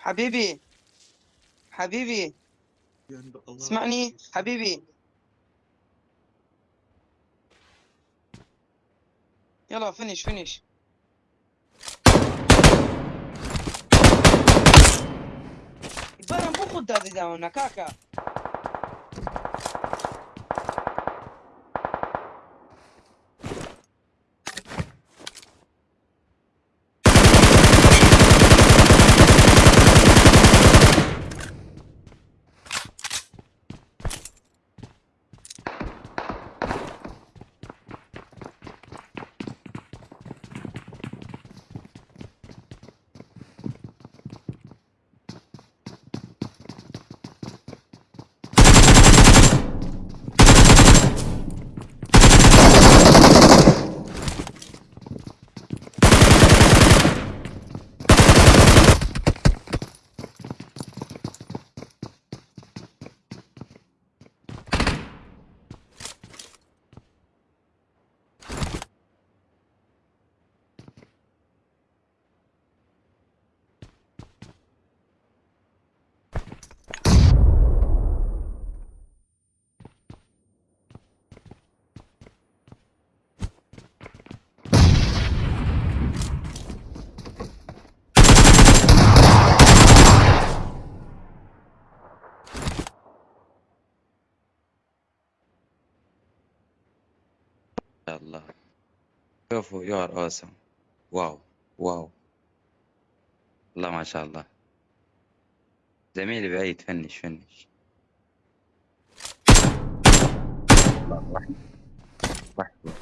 حبيبي حبيبي. اسمعني حبيبي. يلا فينيش فينيش Bara un poco da da الله. شوفوا يو ار اوسم واو واو. الله ما شاء الله. زميلي بعيد فنش فنش. الله رحمة رحمة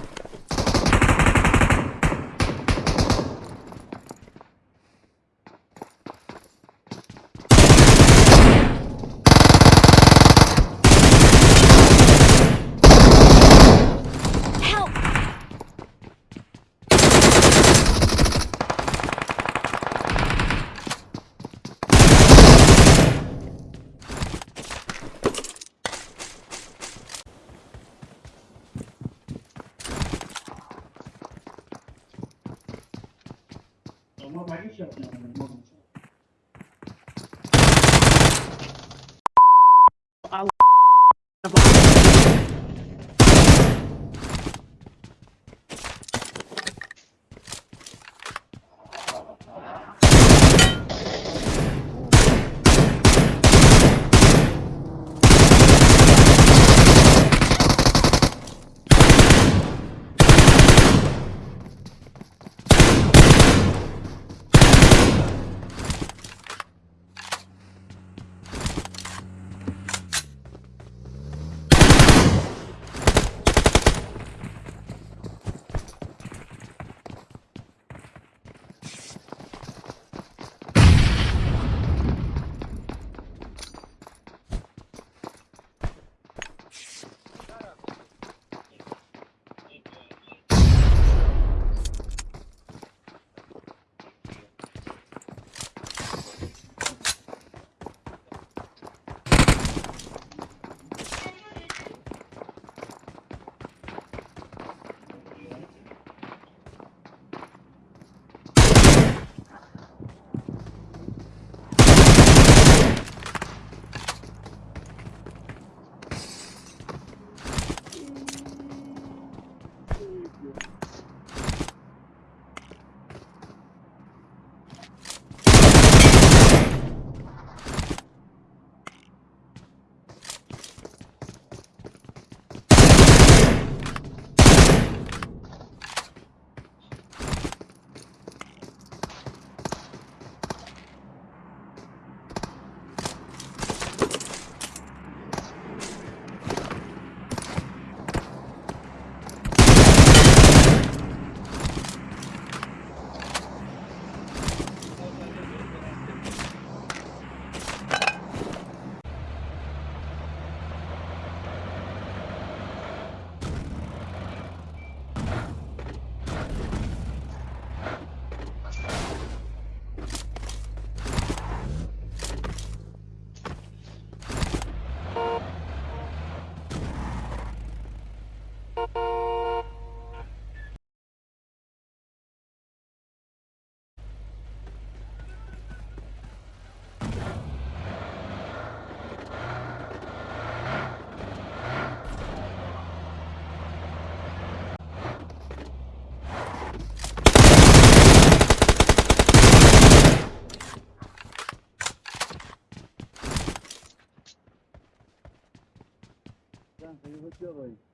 chilly.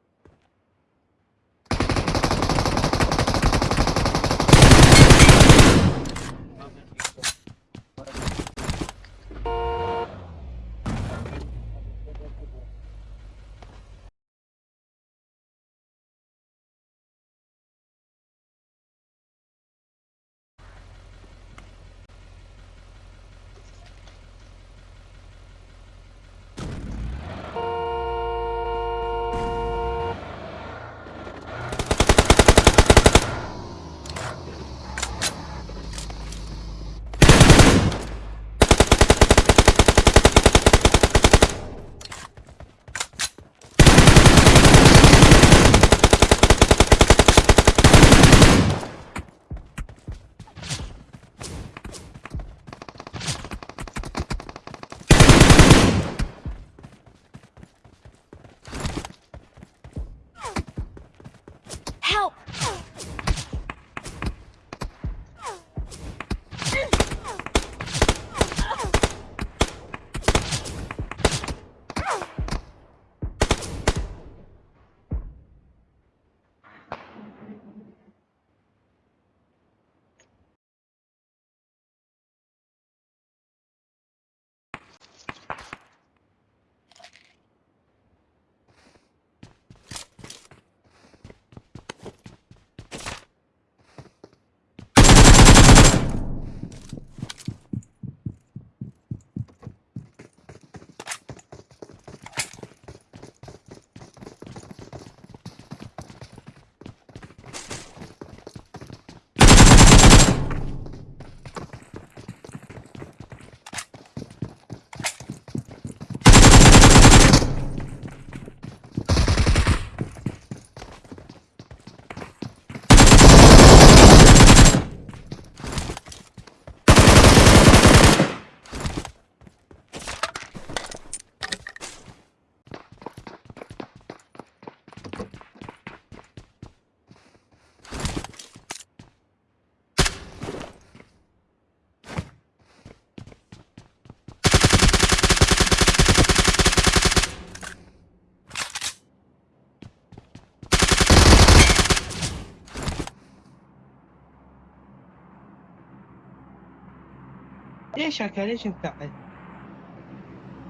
ليش هكا ليش مفعل؟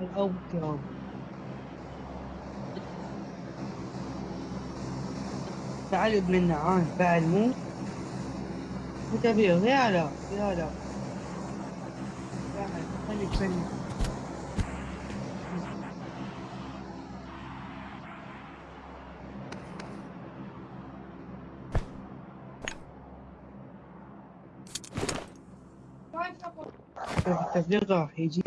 الأول كرام تعال ابن النعام فعل مو؟ متبير يا لا يا لا. فعل خليك فني راح يجي